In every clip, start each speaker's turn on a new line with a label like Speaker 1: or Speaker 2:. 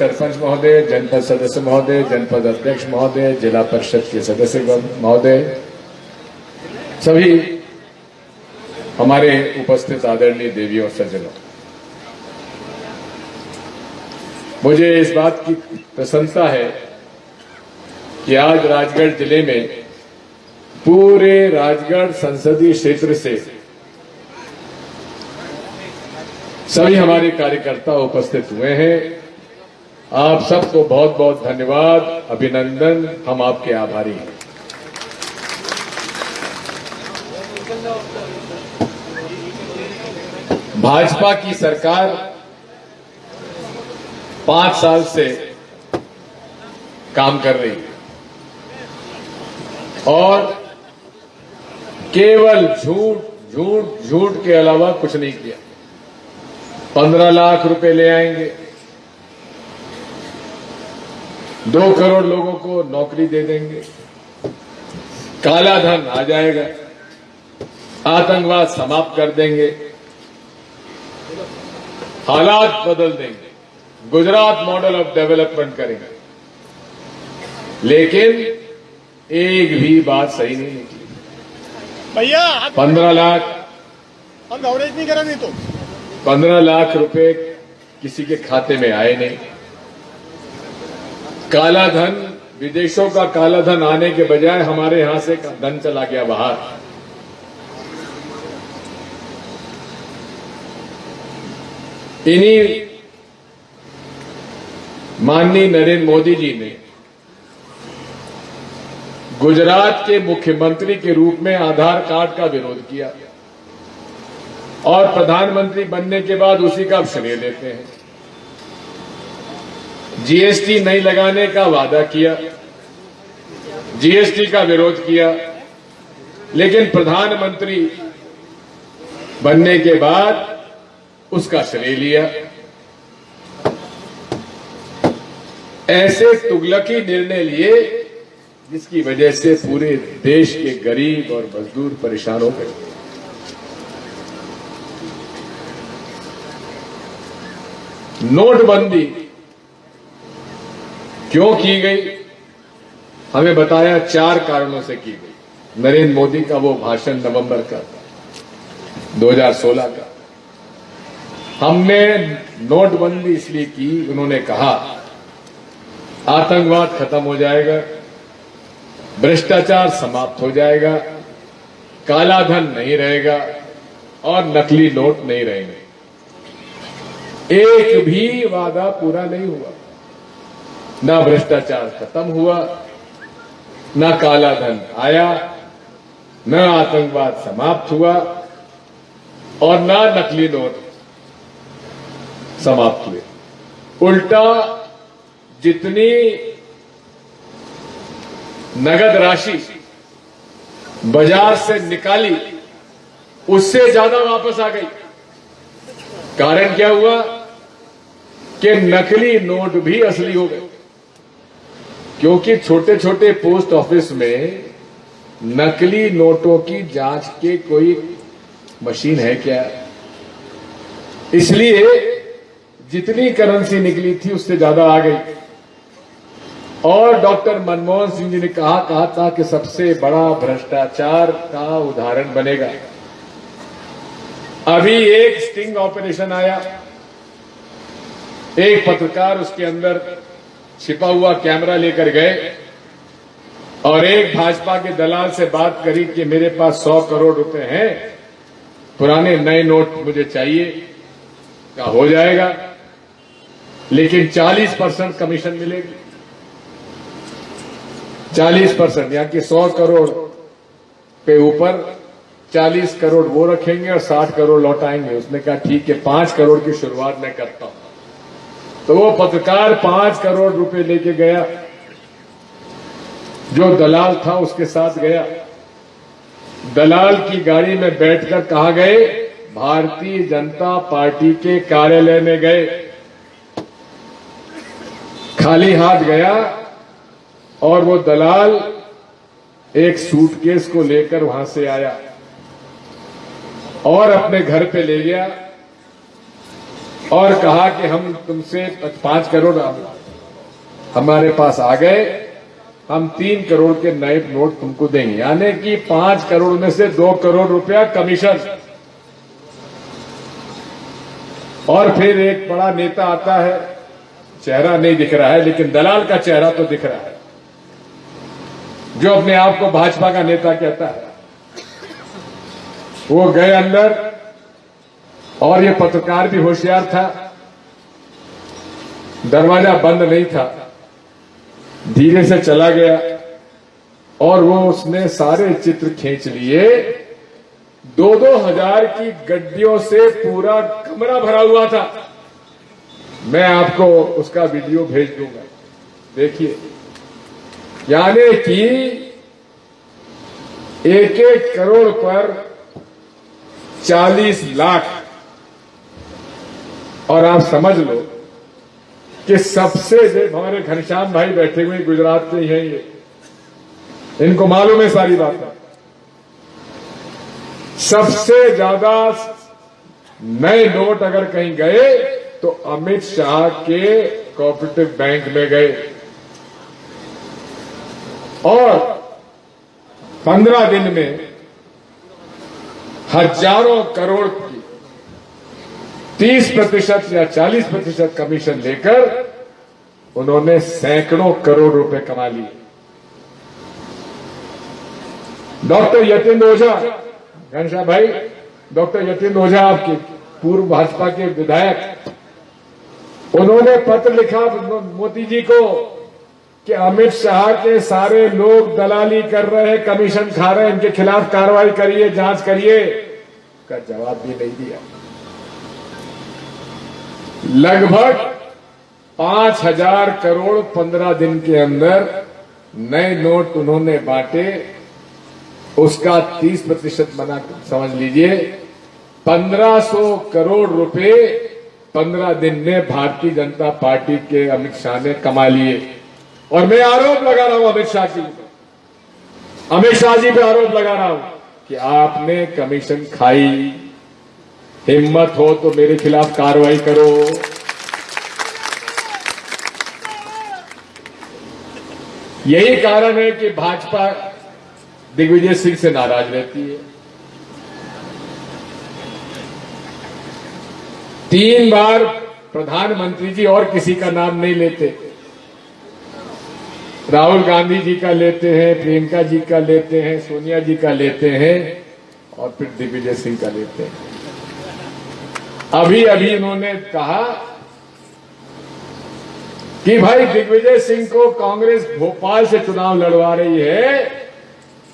Speaker 1: सरपंच महोदय, जनपद सदस्य महोदय, जनपद अध्यक्ष महोदय, जिला परिषद के सदस्य महोदय, सभी हमारे उपस्थित आदरणीय देवी और सज्जनों। मुझे इस बात की प्रसन्नता है कि आज राजगढ़ ज़िले में पूरे राजगढ़ संसदीय क्षेत्र से सभी हमारे कार्यकर्ता उपस्थित हुए हैं। आप सबको बहुत बहुत धन्यवाद, अभिनंदन, हम आपके आभारी हैं। भाजपा की सरकार पाँच साल से काम कर रही है। और केवल झूठ झूठ झूठ के अलावा कुछ नहीं किया। पंद्रह लाख रुपए ले आएँगे। दो करोड़ लोगों को नौकरी दे देंगे। काला धन आ जाएगा। आतंकवाद समाप्त कर देंगे। हालात बदल देंगे। गुजरात मॉडल ऑफ़ डेवलपमेंट करेंगे। लेकिन एक भी बात सही नहीं निकली।
Speaker 2: भैया
Speaker 1: पंद्रह लाख।
Speaker 2: हम कवरेज नहीं करा नहीं तो।
Speaker 1: पंद्रह लाख रुपए किसी के खाते में आए नहीं। काला धन विदेशों का काला धन आने के बजाय हमारे यहाँ से धन चला गया बाहर। इन्हीं माननीय नरेंद्र मोदी जी ने गुजरात के मुख्यमंत्री के रूप में आधार कार्ड का विरोध किया और प्रधानमंत्री बनने के बाद उसी का श्रेय लेते हैं। जीएसटी नहीं लगाने का वादा किया। जीएसटी का विरोध किया। लेकिन प्रधानमंत्री बनने के बाद उसका श्रेय लिया। ऐसे तुगलकी निर्णय लिए जिसकी वजह से पूरे देश के गरीब और मजदूर परेशान हो गए। नोटबंदी क्यों की गई? हमें बताया चार कारणों से की गई। नरेंद्र मोदी का वो भाषण नवंबर का 2016 का। हमने नोटबंदी इसलिए की, उन्होंने कहा, आतंकवाद खत्म हो जाएगा, भ्रष्टाचार समाप्त हो जाएगा, काला धन नहीं रहेगा और नकली नोट नहीं रहेंगे। एक भी वादा पूरा नहीं हुआ। न भ्रष्टाचार खत्म हुआ, न काला धन आया, न आतंकवाद समाप्त हुआ और न नकली नोट समाप्त हुए। उल्टा जितनी नगद राशि बाज़ार से निकाली, उससे ज़्यादा वापस आ गई। कारण क्या हुआ कि नकली नोट भी असली हो गए। क्योंकि छोटे छोटे पोस्ट ऑफ़िस में नकली नोटों की जाँच के कोई मशीन है क्या? इसलिए जितनी करेंसी निकली थी उससे ज़्यादा आ गई। और डॉक्टर मनमोहन सिंह जी ने कहा कहा था कि सबसे बड़ा भ्रष्टाचार का उदाहरण बनेगा। अभी एक स्टिंग ऑपरेशन आया। एक पत्रकार उसके अंदर छिपा हुआ कैमरा लेकर गए और एक भाजपा के दलाल से बात करी कि मेरे पास सौ करोड़ रुपए हैं, पुराने नए नोट मुझे चाहिए, का हो जाएगा। लेकिन 40 परसेंट कमीशन मिलेगी। 40 परसेंट, यानी कि 100 करोड़ पे ऊपर 40 करोड़ वो रखेंगे और 60 करोड़ लौटाएँगे। उसने कहा, ठीक है, पाँच करोड़ की शुरुआत मैं करता हूँ। तो वो पत्रकार पाँच करोड़ रुपए लेके गया। जो दलाल था उसके साथ गया। दलाल की गाड़ी में बैठकर कहा गए, भारतीय जनता पार्टी के कार्यालय में गए। खाली हाथ गया और वो दलाल एक सूटकेस को लेकर वहाँ से आया और अपने घर पे ले गया। और कहा कि हम तुमसे पाँच करोड़ हमारे पास आ गए। हम तीन करोड़ के नए नोट तुमको देंगे। यानी कि पाँच करोड़ में से दो करोड़ रुपया कमीशन। और फिर एक बड़ा नेता आता है। चेहरा नहीं दिख रहा है, लेकिन दलाल का चेहरा तो दिख रहा है। जो अपने आप को भाजपा का नेता कहता है। वो गए अंदर और ये पत्रकार भी होशियार था। दरवाज़ा बंद नहीं था। धीरे से चला गया और वो उसने सारे चित्र खींच लिए। दो दो हज़ार की गड्डियों से पूरा कमरा भरा हुआ था। मैं आपको उसका वीडियो भेज दूँगा। देखिए, यानी कि एक एक करोड़ पर 40 लाख और आप समझ लो कि सबसे हमारे घनश्याम भाई बैठे हुए गुजरात के ही हैं ये। इनको मालूम है सारी बातें। सबसे ज़्यादा नए नोट अगर कहीं गए तो अमित शाह के कोऑपरेटिव बैंक में गए। और पंद्रह दिन में हज़ारों करोड़ की तीस प्रतिशत या चालीस प्रतिशत कमीशन लेकर उन्होंने सैकड़ों करोड़ रुपए कमा लिए। डॉक्टर यतीन्द्र ओझा घनश्याम भाई, डॉक्टर यतीन्द्र ओझा आपके पूर्व भाजपा के विधायक, उन्होंने पत्र लिखा मोदी जी को कि अमित शाह के सारे लोग दलाली कर रहे हैं, कमीशन खा रहे हैं, इनके खिलाफ कार्रवाई करिए, जाँच करिए, का जवाब भी नहीं दिया। लगभग पाँच हज़ार करोड़ पंद्रह दिन के अंदर नए नोट उन्होंने बांटे। उसका तीस प्रतिशत बना, समझ लीजिए। पंद्रह सौ करोड़ रुपए पंद्रह दिन में भारतीय जनता पार्टी के अमित शाह ने कमा लिए। और मैं आरोप लगा रहा हूँ अमित शाह जी अमित शाह जी पे आरोप लगा रहा हूँ कि आपने कमीशन खाई। हिम्मत हो तो मेरे खिलाफ कार्रवाई करो। यही कारण है कि भाजपा दिग्विजय सिंह से नाराज़ रहती है। तीन बार प्रधानमंत्री जी और किसी का नाम नहीं लेते। राहुल गांधी जी का लेते हैं, प्रियंका जी का लेते हैं, सोनिया जी का लेते हैं और फिर दिग्विजय सिंह का लेते हैं। अभी अभी इन्होंने कहा कि भाई दिग्विजय सिंह को कांग्रेस भोपाल से चुनाव लड़वा रही है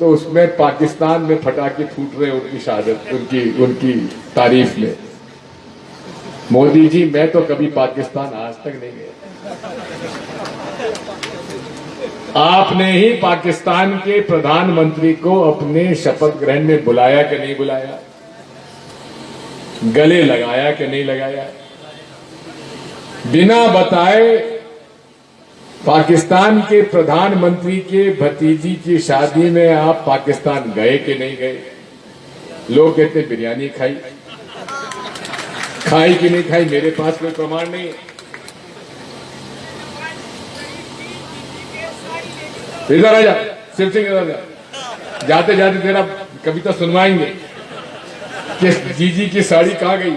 Speaker 1: तो उसमें पाकिस्तान में फटाके फूट रहे उनकी शहादत उनकी उनकी तारीफ़ में। मोदी जी, मैं तो कभी पाकिस्तान आज तक नहीं गया। आपने ही पाकिस्तान के प्रधानमंत्री को अपने शपथ ग्रहण में बुलाया कि नहीं बुलाया? गले लगाया कि नहीं लगाया? बिना बताए पाकिस्तान के प्रधानमंत्री के भतीजी की शादी में आप पाकिस्तान गए कि नहीं गए? लोग कहते, बिरयानी खाई। खाई कि नहीं खाई? मेरे पास कोई प्रमाण नहीं इधर आ जा शिव सिंह इधर जा। जाते जाते तेरा कविता सुनवाएँगे। कि जीजी की साड़ी कहा गई?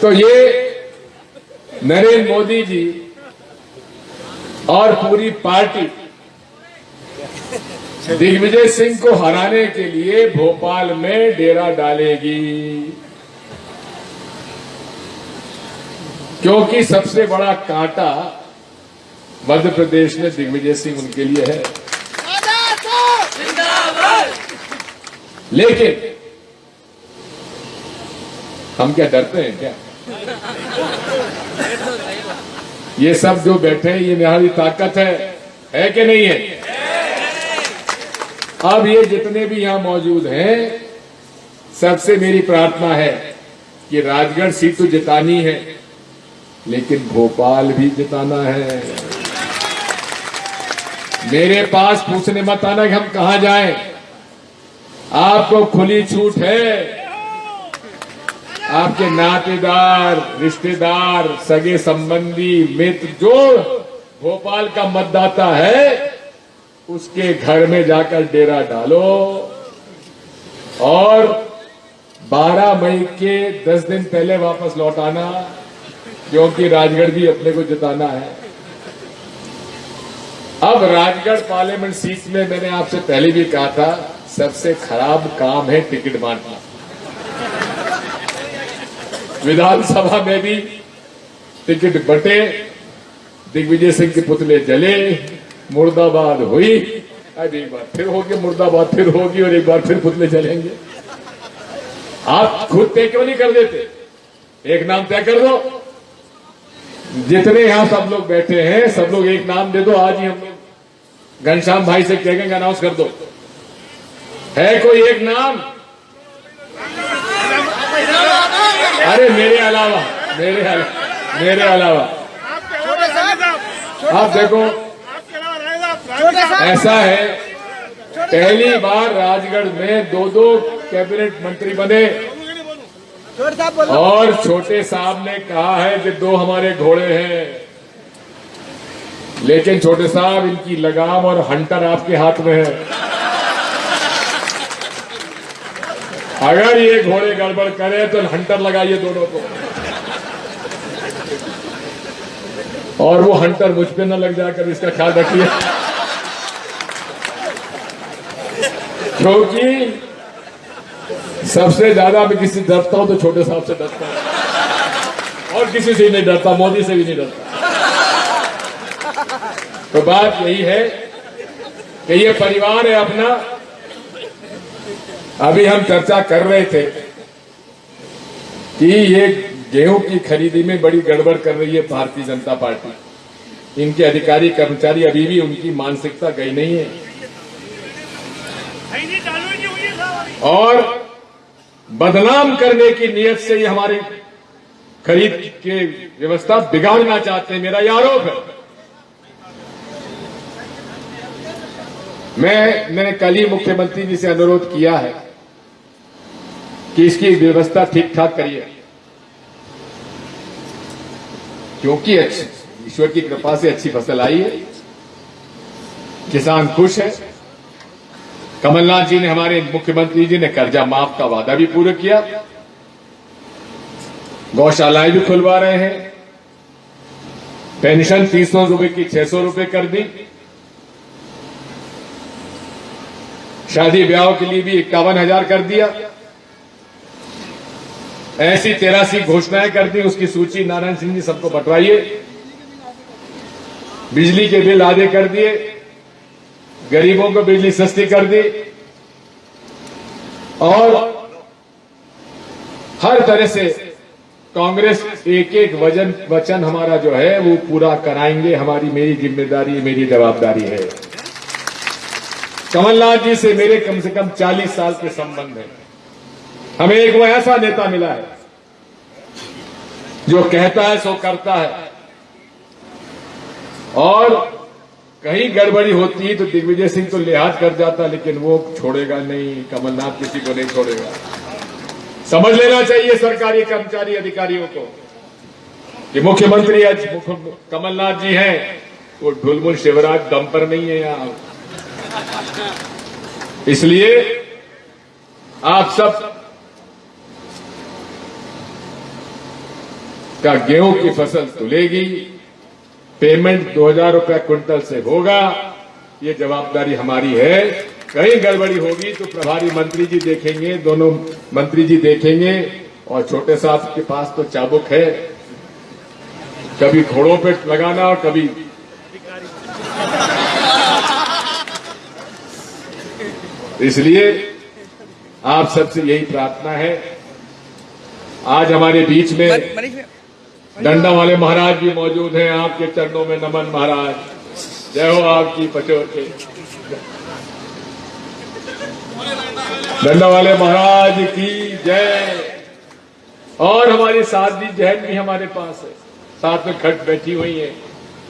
Speaker 1: तो ये नरेंद्र मोदी जी और पूरी पार्टी दिग्विजय सिंह को हराने के लिए भोपाल में डेरा डालेगी। क्योंकि सबसे बड़ा कांटा मध्य प्रदेश में दिग्विजय सिंह उनके लिए है। लेकिन हम क्या डरते हैं क्या? ये सब जो बैठे हैं, ये हमारी ताकत है। है कि नहीं है? अब ये जितने भी यहाँ मौजूद हैं, सबसे मेरी प्रार्थना है कि राजगढ़ सीट तो जितानी है, लेकिन भोपाल भी जिताना है। मेरे पास पूछने मत आना कि हम कहा जाएँ। आपको खुली छूट है। आपके नातेदार, रिश्तेदार, सगे संबंधी, मित्र, जो भोपाल का मतदाता है, उसके घर में जाकर डेरा डालो। और 12 मई के 10 दिन पहले वापस लौट आना, क्योंकि राजगढ़ भी अपने को जिताना है। अब राजगढ़ पार्लियामेंट सीट में मैंने आपसे पहले भी कहा था सबसे खराब काम है टिकट बांटना। विधानसभा में भी टिकट बटे, दिग्विजय सिंह के पुतले जले, मुर्दाबाद हुई। अब एक बार फिर होगी, मुर्दाबाद फिर होगी और एक बार फिर पुतले जलेंगे। आप खुद तय क्यों नहीं कर देते? एक नाम तय कर दो। जितने यहाँ सब लोग बैठे हैं, सब लोग एक नाम दे दो, आज ही हम लोग घनश्याम भाई से कहेंगे अनाउंस कर दो। है कोई एक नाम? अरे, मेरे अलावा मेरे अलावा मेरे अलावा। आप देखो, ऐसा है, पहली बार राजगढ़ में दो दो कैबिनेट मंत्री बने। और छोटे साहब ने कहा है कि दो हमारे घोड़े हैं। लेकिन छोटे साहब, इनकी लगाम और हंटर आपके हाथ में है। अगर ये घोड़े गड़बड़ करे तो हंटर लगाइए दोनों को। और वो हंटर मुझ पे न लग जाकर इसका ख्याल रखिए। क्योंकि सबसे ज़्यादा मैं किसी डरता हूँ तो छोटे साहब से डरता हूँ। और किसी से नहीं डरता, मोदी से भी नहीं डरता। तो बात यही है कि ये परिवार है अपना अभी हम चर्चा कर रहे थे कि ये गेहूँ की खरीदी में बड़ी गड़बड़ कर रही है भारतीय जनता पार्टी। इनके अधिकारी, कर्मचारी अभी भी उनकी मानसिकता गई नहीं है। और बदनाम करने की नीयत से ये हमारी खरीद की व्यवस्था बिगाड़ना चाहते हैं, मेरा यह आरोप है। मैं, मैंने कल ही मुख्यमंत्री जी से अनुरोध किया है कि इसकी व्यवस्था ठीक ठाक करिए। क्योंकि ईश्वर की कृपा से अच्छी फ़सल आई है। किसान खुश है। कमलनाथ जी ने हमारे मुख्यमंत्री जी ने कर्जा माफ़ का वादा भी पूरा किया। गौशालाएँ भी खुलवा रहे हैं। पेंशन तीन सौ रुपये की छह सौ रुपये कर दी। शादी ब्याह के लिए भी इक्यावन हज़ार कर दिया। ऐसी तेरासी घोषणाएँ कर दी, उसकी सूची नारायण सिंह जी सबको बंटवाइए। बिजली के बिल आधे कर दिए, गरीबों को बिजली सस्ती कर दी, और हर तरह से कांग्रेस एक एक वज़न, वचन हमारा जो है, वो पूरा कराएँगे। हमारी मेरी ज़िम्मेदारी, मेरी जवाबदारी है। कमलनाथ जी से मेरे कम से कम 40 साल के संबंध हैं। हमें एक वो ऐसा नेता मिला है, जो कहता है, सो करता है। और कहीं गड़बड़ी होती है तो दिग्विजय सिंह तो लिहाज कर जाता, लेकिन वो छोड़ेगा नहीं, कमलनाथ किसी को नहीं छोड़ेगा। समझ लेना चाहिए सरकारी कर्मचारी अधिकारियों को, कि मुख्यमंत्री आज कमलनाथ जी हैं, वो ढुलमुल शिवराज दम पर नहीं है यहाँ। इसलिए आप सब का गेहूँ की फ़सल तुलेगी पेमेंट 2000 रुपया क्विंटल से होगा। ये जवाबदारी हमारी है। कहीं गड़बड़ी होगी तो प्रभारी मंत्री जी देखेंगे, दोनों मंत्री जी देखेंगे। और छोटे साहब के पास तो चाबुक है। कभी घोड़ों पे लगाना और कभी इसलिए आप सबसे यही प्रार्थना है। आज हमारे बीच में डंडा वाले महाराज भी मौजूद हैं, आपके चरणों में नमन महाराज। जय हो आपकी पचोर के। डंडा वाले महाराज की जय। और हमारी साध्वी जैन भी हमारे पास है। साथ में खट बैठी हुई है,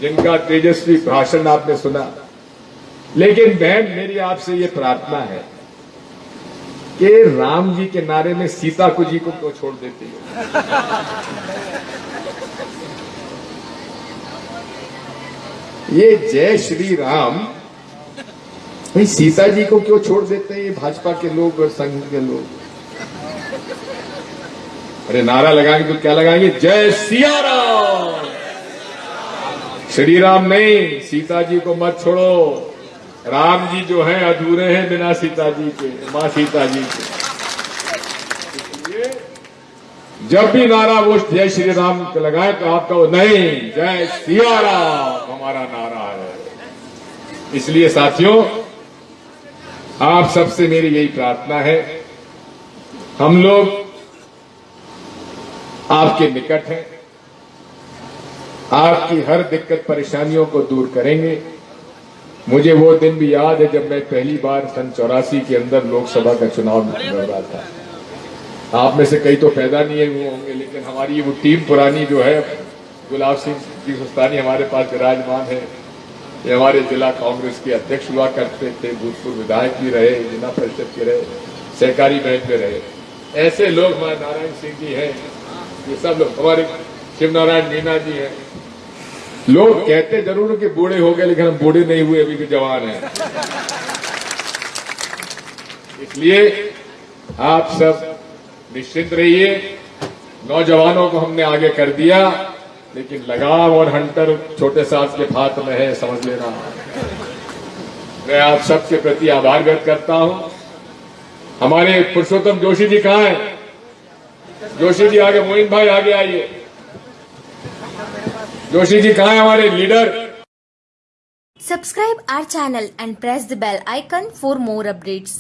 Speaker 1: जिनका तेजस्वी भाषण आपने सुना। लेकिन बहन, मेरी आपसे ये प्रार्थना है कि राम जी के नारे में सीता को जी को क्यों छोड़ देती हो? ये जय श्री राम। भाई सीता जी को क्यों छोड़ देते हैं ये भाजपा के लोग और संघ के लोग? अरे, नारा लगाएँगे तो क्या लगाएँगे? जय सिया राम श्री राम नहीं सीता जी को मत छोड़ो। राम जी जो हैं, अधूरे हैं बिना सीता जी के, माँ सीता जी के जब भी नारा वो जय श्री राम लगाए तो आप कहो नहीं, जय सिया राम हमारा नारा है। इसलिए साथियों, आप सबसे मेरी यही प्रार्थना है। हम लोग आपके निकट हैं। आपकी हर दिक्कत परेशानियों को दूर करेंगे। मुझे वो दिन भी याद है जब मैं पहली बार सन चौरासी के अंदर लोकसभा का चुनाव लड़ रहा था। आप में से कई तो पैदा नहीं हुए होंगे, लेकिन हमारी वो टीम पुरानी जो है, गुलाब सिंह सुस्तानी हमारे पास विराजमान है, ये हमारे जिला कांग्रेस के अध्यक्ष हुआ करते थे, भूतपूर्व विधायक भी रहे, जिला परिषद के रहे, सहकारी बैंक में रहे। ऐसे लोग हमारे नारायण सिंह जी हैं, ये सब लोग, हमारे शिव नारायण मीना जी हैं। लोग कहते ज़रूर कि बूढ़े हो गए, लेकिन हम बूढ़े नहीं हुए, अभी भी जवान हैं। इसलिए आप सब निश्चिंत रहिए, नौजवानों को हमने आगे कर दिया। लेकिन लगाम और हंटर छोटे साहब के हाथ में है, समझ लेना। मैं आप सबके प्रति आभार व्यक्त करता हूँ। हमारे पुरुषोत्तम जोशी जी कहाँ हैं? जोशी जी आगे, मोइन भाई आगे आइए। जोशी जी कहाँ हैं हमारे leader?
Speaker 3: Subscribe our channel and press the bell icon for more updates.